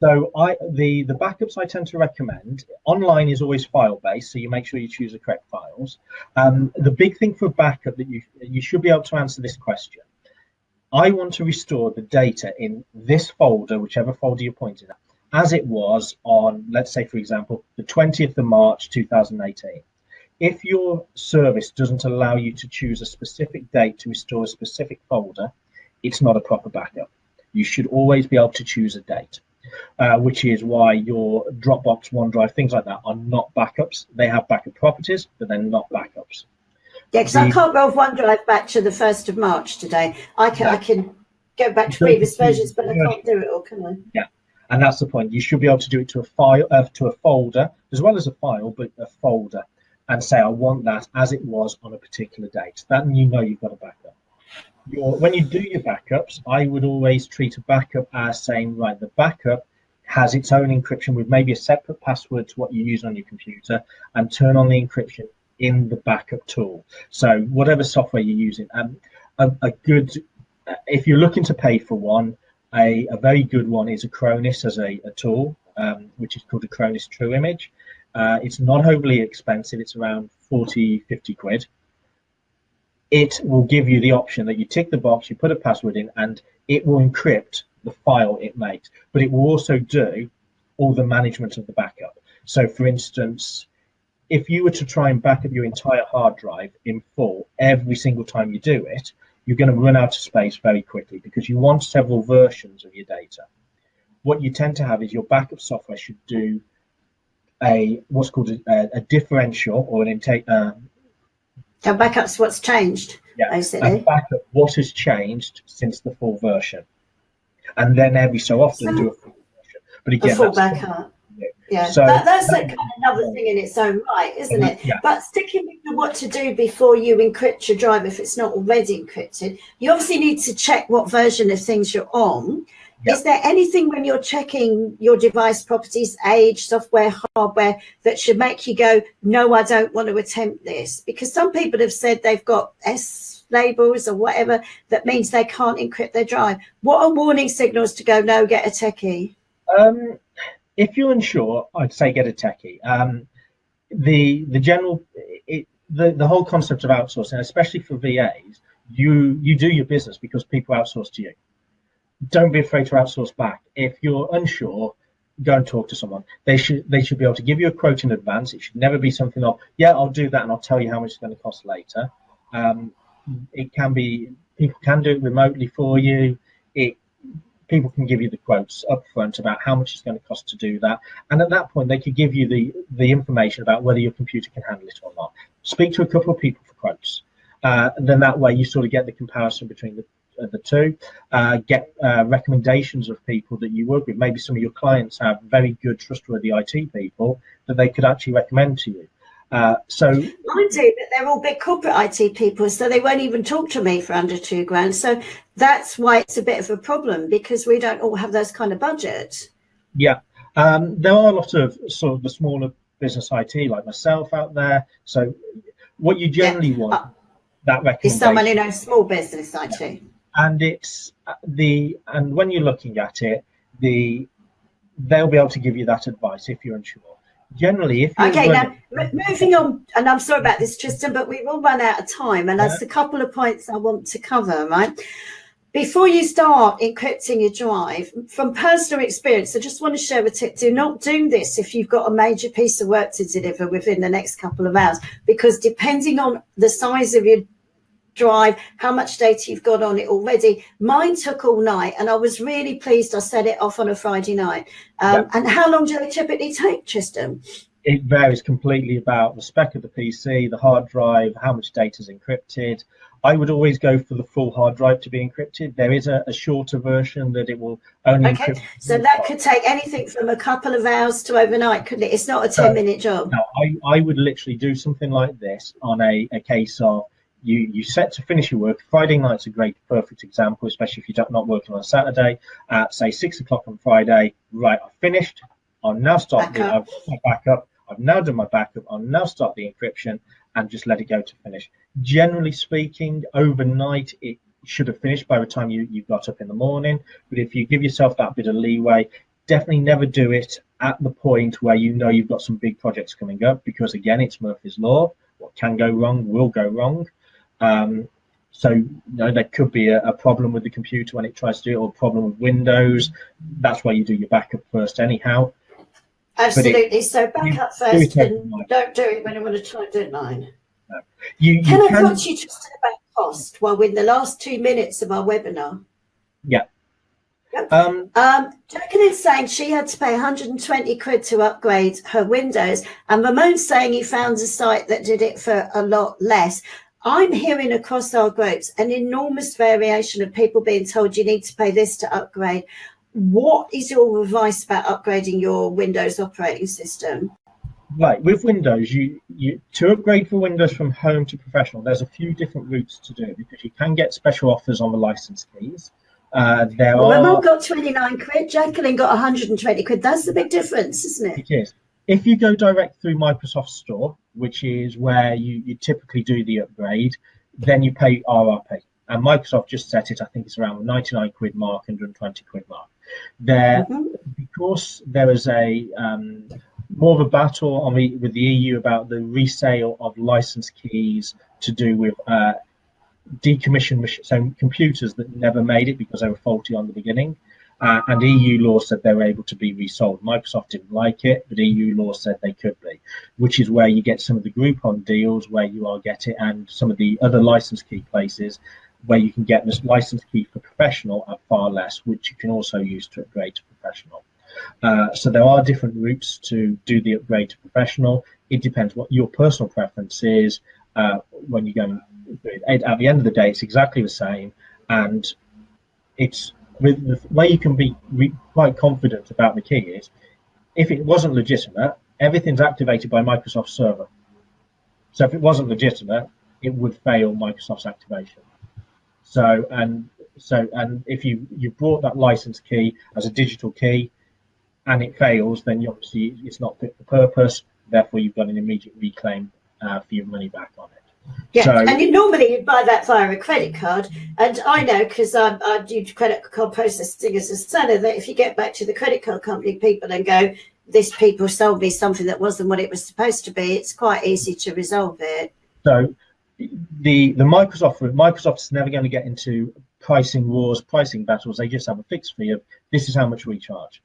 So I the the backups I tend to recommend online is always file based, so you make sure you choose the correct files. Um, the big thing for backup that you you should be able to answer this question. I want to restore the data in this folder, whichever folder you're pointing at, as it was on, let's say, for example, the 20th of March 2018 if your service doesn't allow you to choose a specific date to restore a specific folder, it's not a proper backup. You should always be able to choose a date, uh, which is why your Dropbox, OneDrive, things like that are not backups. They have backup properties, but they're not backups. Yeah, because I can't roll OneDrive back to the 1st of March today. I can, yeah. I can go back to previous versions, but I can't do it all, can I? Yeah, and that's the point. You should be able to do it to a file, uh, to a folder, as well as a file, but a folder and say, I want that as it was on a particular date. Then you know you've got a backup. Your, when you do your backups, I would always treat a backup as saying, right, the backup has its own encryption with maybe a separate password to what you use on your computer and turn on the encryption in the backup tool. So whatever software you're using, um, a, a good, if you're looking to pay for one, a, a very good one is Acronis as a, a tool, um, which is called Acronis True Image. Uh, it's not overly expensive. It's around 40, 50 quid. It will give you the option that you tick the box, you put a password in, and it will encrypt the file it makes. But it will also do all the management of the backup. So, for instance, if you were to try and back up your entire hard drive in full every single time you do it, you're going to run out of space very quickly because you want several versions of your data. What you tend to have is your backup software should do a what's called a, a differential or an intake. Uh, so backups what's changed, yeah, basically. backup what has changed since the full version, and then every so often so, do a full version. But again, a full backup. Yeah, so, that, that's like another thing in its own right, isn't it? Yeah. But sticking with what to do before you encrypt your drive if it's not already encrypted, you obviously need to check what version of things you're on. Yeah. Is there anything when you're checking your device properties, age, software, hardware, that should make you go, no, I don't want to attempt this? Because some people have said they've got S labels or whatever that means they can't encrypt their drive. What are warning signals to go, no, get a techie? Um, if you're unsure, I'd say get a techie. Um, the the general it, the the whole concept of outsourcing, especially for VAs, you you do your business because people outsource to you. Don't be afraid to outsource back. If you're unsure, go and talk to someone. They should they should be able to give you a quote in advance. It should never be something of yeah, I'll do that and I'll tell you how much it's going to cost later. Um, it can be people can do it remotely for you. It people can give you the quotes up front about how much it's going to cost to do that. And at that point, they could give you the, the information about whether your computer can handle it or not. Speak to a couple of people for quotes. Uh, and then that way you sort of get the comparison between the, the two, uh, get uh, recommendations of people that you work with. Maybe some of your clients have very good, trustworthy IT people that they could actually recommend to you. Uh, so I do, but they're all big corporate IT people, so they won't even talk to me for under two grand. So that's why it's a bit of a problem because we don't all have those kind of budgets. Yeah, um, there are a lot of sort of the smaller business IT like myself out there. So what you generally yeah. want uh, that recommendation is someone in a small business IT. Yeah. And it's uh, the and when you're looking at it, the they'll be able to give you that advice if you're unsure. Generally if okay now moving on and i'm sorry about this tristan but we've all run out of time and yeah. that's a couple of points i want to cover right? Before you start encrypting your drive from personal experience i just want to share a tip. Do not do this if you've got a major piece of work to deliver within the next couple of hours because depending on the size of your drive, how much data you've got on it already. Mine took all night and I was really pleased I set it off on a Friday night. Um, And how long do they typically take, Tristan? It varies completely about the spec of the PC, the hard drive, how much data is encrypted. I would always go for the full hard drive to be encrypted. There is a, a shorter version that it will only okay. So that could take anything from a couple of hours to overnight, couldn't it? It's not a 10 minute job. No, I, I would literally do something like this on a, a case of you you set to finish your work. Friday night's a great, perfect example, especially if you're not working on a Saturday. At say six o'clock on Friday, right? I've finished. I'll now start. The, I've backup. I've now done my backup. I'll now start the encryption and just let it go to finish. Generally speaking, overnight it should have finished by the time you you got up in the morning. But if you give yourself that bit of leeway, definitely never do it at the point where you know you've got some big projects coming up because again, it's Murphy's law. What can go wrong will go wrong. Um, so you know, there could be a, a, problem with the computer when it tries to do it, or a problem with Windows. That's why you do your backup first, anyhow. Absolutely. It, so backup first, do and don't do it when you want to try do nine. No. You, you can, can I talk to you just about cost? while we're in the last two minutes of our webinar. Yeah. Yep. Um, um, Jacqueline's saying she had to pay 120 quid to upgrade her Windows, and Ramon's saying he found a site that did it for a lot less. I'm hearing across our groups an enormous variation of people being told you need to pay this to upgrade. What is your advice about upgrading your Windows operating system? Right, with Windows, you, you to upgrade for Windows from home to professional, there's a few different routes to do it because you can get special offers on the license keys. Uh, there well, are. Ramon got 29 quid, Jacqueline got 120 quid. That's the big difference, isn't it? It is. If you go direct through Microsoft Store, which is where you, you typically do the upgrade, then you pay RRP. And Microsoft just set it, I think it's around 99 quid mark, 120 quid mark. There, mm-hmm. because there is a um, more of a battle on the, with the EU about the resale of license keys to do with uh, decommissioned so computers that never made it because they were faulty on the beginning. Uh, and EU law said they were able to be resold. Microsoft didn't like it, but EU law said they could be, which is where you get some of the Groupon deals where you are getting, and some of the other license key places where you can get this license key for professional at far less, which you can also use to upgrade to professional. Uh, so there are different routes to do the upgrade to professional. It depends what your personal preference is uh, when you go. At the end of the day, it's exactly the same, and it's with the way you can be quite confident about the key is if it wasn't legitimate, everything's activated by Microsoft Server. So if it wasn't legitimate, it would fail Microsoft's activation. So and so and if you you brought that license key as a digital key and it fails, then obviously it's not fit for purpose. Therefore, you've got an immediate reclaim uh, for your money back on it. Yeah, so, and you, normally you buy that via a credit card. And I know because I, I do credit card processing as a seller that if you get back to the credit card company people and go, this people sold me something that wasn't what it was supposed to be, it's quite easy to resolve it. So the the Microsoft Microsoft's never going to get into pricing wars, pricing battles. They just have a fixed fee of this is how much we charge.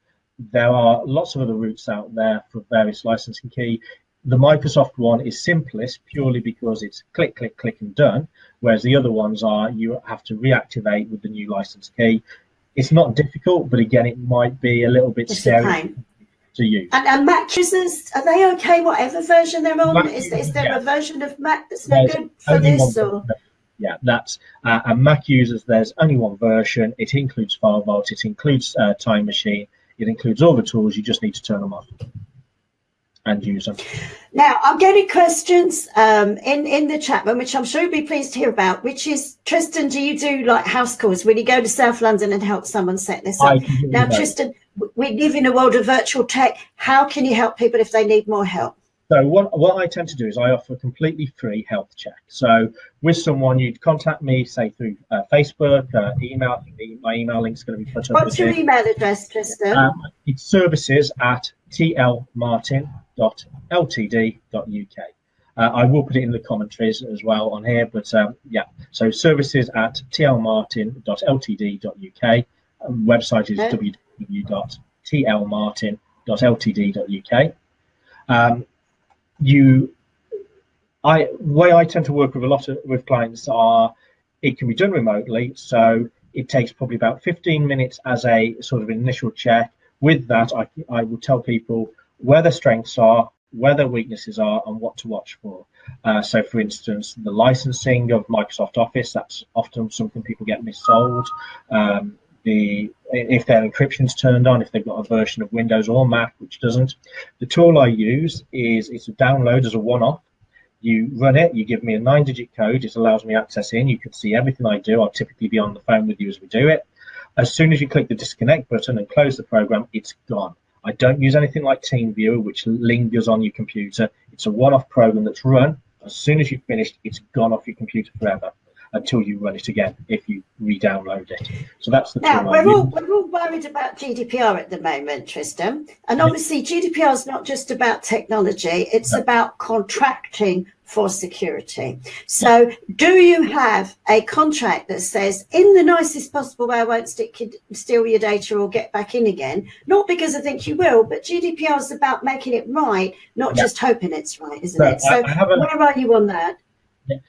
There are lots of other routes out there for various licensing key. The Microsoft one is simplest purely because it's click, click, click and done, whereas the other ones are you have to reactivate with the new license key. It's not difficult, but again, it might be a little bit it's scary to use. And, and, Mac users, are they okay whatever version they're on? Mac, is, is there yeah. a version of Mac that's no good for this? Or? Yeah, that's uh, and Mac users. There's only one version. It includes FileVault. It includes uh, Time Machine. It includes all the tools. You just need to turn them on and use them. Now, I'm getting questions um, in, in the chat room, which I'm sure you'll be pleased to hear about, which is, Tristan, do you do like house calls when you go to South London and help someone set this up? Now, Tristan, we live in a world of virtual tech. How can you help people if they need more help? So what, what I tend to do is I offer a completely free health check. So with someone, you'd contact me, say through uh, Facebook, uh, email. My email link is going to be put up. What's your here. email address, Tristan? Um, it's services at tlmartin.ltd.uk. Uh, I will put it in the commentaries as well on here, but um, yeah, so services at tlmartin.ltd.uk. Um, website is okay. www.tlmartin.ltd.uk. Um, you I way I tend to work with a lot of with clients are it can be done remotely, so it takes probably about 15 minutes as a sort of initial check. With that, I, I will tell people where their strengths are, where their weaknesses are, and what to watch for. Uh, so, for instance, the licensing of Microsoft Office, that's often something people get missold. Um, the if their encryption's turned on, if they've got a version of Windows or Mac which doesn't. The tool I use is it's a download as a one-off. You run it, you give me a nine-digit code, it allows me access in, you can see everything I do. I'll typically be on the phone with you as we do it. As soon as you click the disconnect button and close the program, it's gone. I don't use anything like TeamViewer, which lingers on your computer. It's a one-off program that's run. As soon as you've finished, it's gone off your computer forever until you run it again if you re-download it. So that's the now we're all we're all worried about GDPR at the moment, Tristan, and obviously GDPR is not just about technology; it's no. about contracting for security. So, do you have a contract that says, in the nicest possible way, I won't stick, steal your data or get back in again? Not because I think you will, but GDPR is about making it right, not yeah. just hoping it's right, isn't so it? So, where are you on that?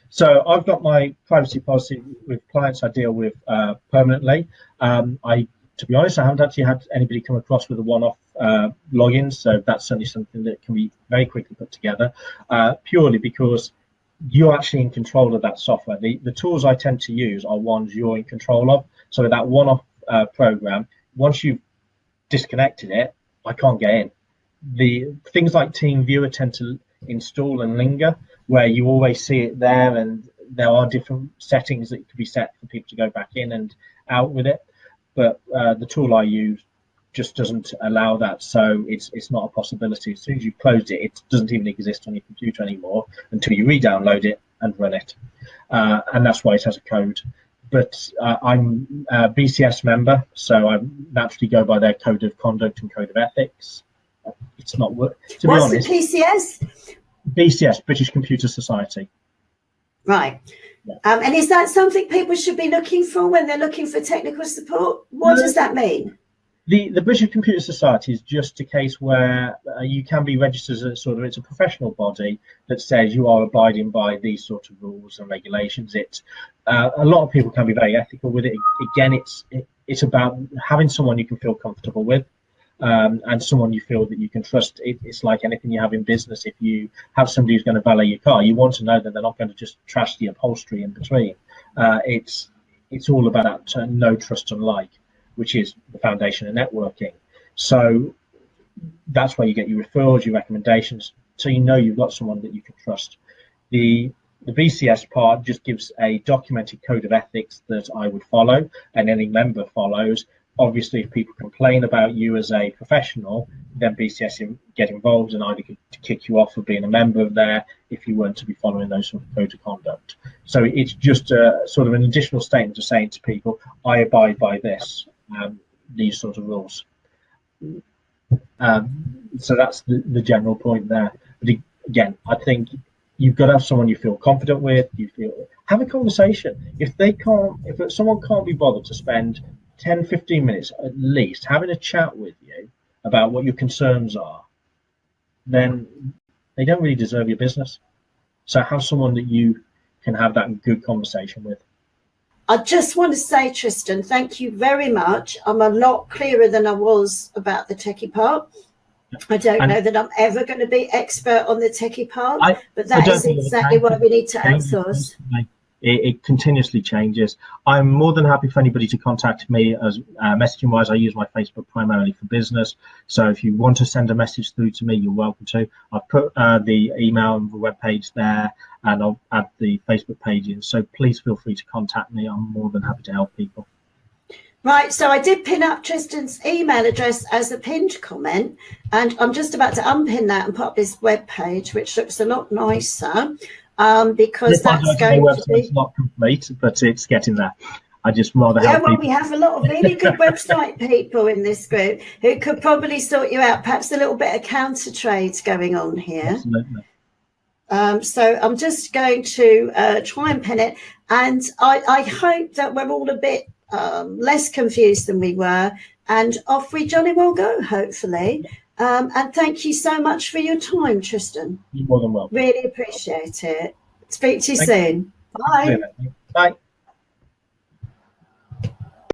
So I've got my privacy policy with clients I deal with uh, permanently. Um, I, to be honest, I haven't actually had anybody come across with a one-off uh, login, so that's certainly something that can be very quickly put together. Uh, purely because you're actually in control of that software. The, the tools I tend to use are ones you're in control of. So that one-off uh, program, once you've disconnected it, I can't get in. The things like TeamViewer tend to install and linger where you always see it there and there are different settings that could be set for people to go back in and out with it but uh, the tool I use just doesn't allow that. So it's it's not a possibility. As soon as you've closed it it doesn't even exist on your computer anymore until you re-download it and run it. Uh, and that's why it has a code. But uh, I'm a BCS member so I naturally go by their code of conduct and code of ethics. It's not work to What's be honest the PCS BCS, British Computer Society. Right. Yeah. Um, and is that something people should be looking for when they're looking for technical support? What no. does that mean? the the British Computer Society is just a case where uh, you can be registered as a sort of it's a professional body that says you are abiding by these sort of rules and regulations. It uh, a lot of people can be very ethical with it. Again, it's it, it's about having someone you can feel comfortable with. Um, and someone you feel that you can trust. It, it's like anything you have in business. If you have somebody who's going to valet your car, you want to know that they're not going to just trash the upholstery in between. Uh, it's it's all about uh, no trust and like which is the foundation of networking. So that's where you get your referrals, your recommendations, so you know you've got someone that you can trust. The the BCS part just gives a documented code of ethics that I would follow and any member follows. Obviously, if people complain about you as a professional, then BCS get involved and either kick you off for being a member of there if you weren't to be following those sort of code of conduct. So it's just a sort of an additional statement of saying to people, I abide by this um, these sort of rules. Um, so that's the, the general point there. But again, I think you've got to have someone you feel confident with. You feel have a conversation. If they can't, if someone can't be bothered to spend 10, 15 minutes at least having a chat with you about what your concerns are, then they don't really deserve your business. So have someone that you can have that good conversation with. I just want to say, Tristan, thank you very much. I'm a lot clearer than I was about the techie part. I don't and know that I'm ever going to be expert on the techie part, I, but that is exactly why we need to outsource it, it, continuously changes. I'm more than happy for anybody to contact me as uh, messaging wise. I use my Facebook primarily for business. So if you want to send a message through to me, you're welcome to. I've put uh, the email and the web page there and I'll add the Facebook page in. So please feel free to contact me. I'm more than happy to help people. Right, so I did pin up Tristan's email address as a pinned comment, and I'm just about to unpin that and put up web page, which looks a lot nicer um, because that's going to be not complete, but it's getting there. I just rather yeah, well, people. we have a lot of really good website people in this group who could probably sort you out. Perhaps a little bit of counter trades going on here. Absolutely. Um, so I'm just going to uh, try and pin it, and I, I hope that we're all a bit um, less confused than we were, and off we jolly well go, hopefully. Um, and thank you so much for your time, Tristan. You're more than welcome. Really appreciate it. Speak to you thank soon. You. Bye. Bye.